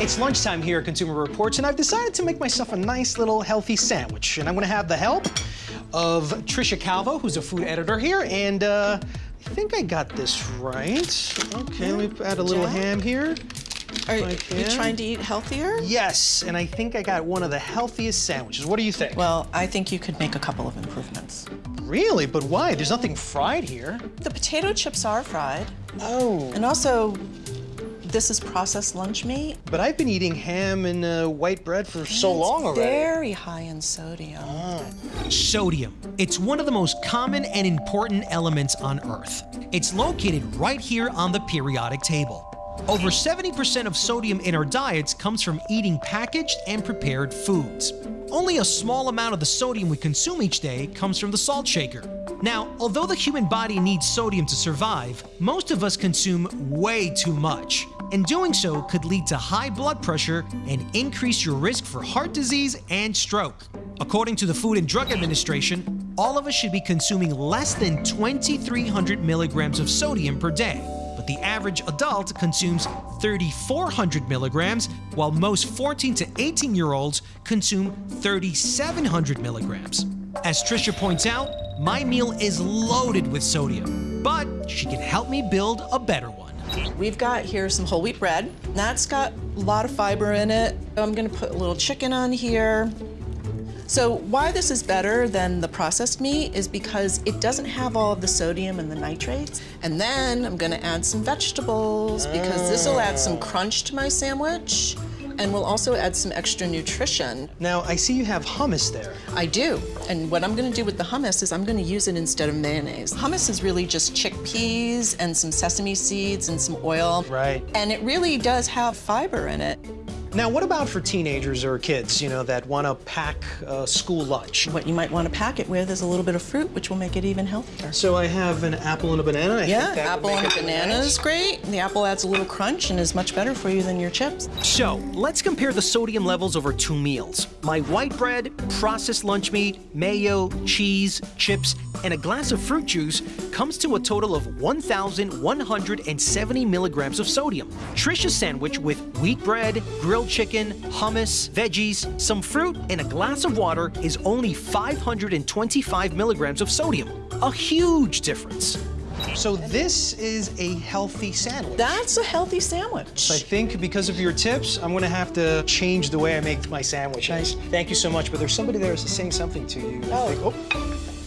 It's lunchtime here at Consumer Reports, and I've decided to make myself a nice little healthy sandwich. And I'm gonna have the help of Trisha Calvo, who's a food editor here, and uh, I think I got this right. Okay, let me add a little Jack? ham here. Are you trying to eat healthier? Yes, and I think I got one of the healthiest sandwiches. What do you think? Well, I think you could make a couple of improvements. really? But why? There's nothing fried here. The potato chips are fried, Oh. and also, this is processed lunch meat. But I've been eating ham and uh, white bread for so long It's already. Very high in sodium. Sodium. It's one of the most common and important elements on Earth. It's located right here on the periodic table. Over 70% of sodium in our diets comes from eating packaged and prepared foods. Only a small amount of the sodium we consume each day comes from the salt shaker. Now, although the human body needs sodium to survive, most of us consume way too much. And doing so could lead to high blood pressure and increase your risk for heart disease and stroke. According to the Food and Drug Administration, all of us should be consuming less than 2,300 milligrams of sodium per day. But the average adult consumes 3,400 milligrams, while most 14 to 18 year olds consume 3,700 milligrams. As Trisha points out, my meal is loaded with sodium, but she can help me build a better one. We've got here some whole wheat bread. That's got a lot of fiber in it. I'm gonna put a little chicken on here. So why this is better than the processed meat is because it doesn't have all of the sodium and the nitrates. And then I'm gonna add some vegetables because this will add some crunch to my sandwich and we'll also add some extra nutrition. Now, I see you have hummus there. I do. And what I'm gonna do with the hummus is I'm gonna use it instead of mayonnaise. Hummus is really just chickpeas and some sesame seeds and some oil. Right. And it really does have fiber in it. Now, what about for teenagers or kids, you know, that want to pack uh, school lunch? What you might want to pack it with is a little bit of fruit, which will make it even healthier. So I have an apple and a banana. I Yeah, think that apple and it banana nice. is great. The apple adds a little crunch and is much better for you than your chips. So, let's compare the sodium levels over two meals. My white bread, processed lunch meat, mayo, cheese, chips, and a glass of fruit juice comes to a total of 1,170 milligrams of sodium. Trisha's sandwich with wheat bread, grilled chicken, hummus, veggies, some fruit, and a glass of water is only 525 milligrams of sodium. A huge difference. So this is a healthy sandwich. That's a healthy sandwich. I think because of your tips, I'm gonna have to change the way I make my sandwiches. Thank you so much, but there's somebody there saying something to you. Oh. think- oh.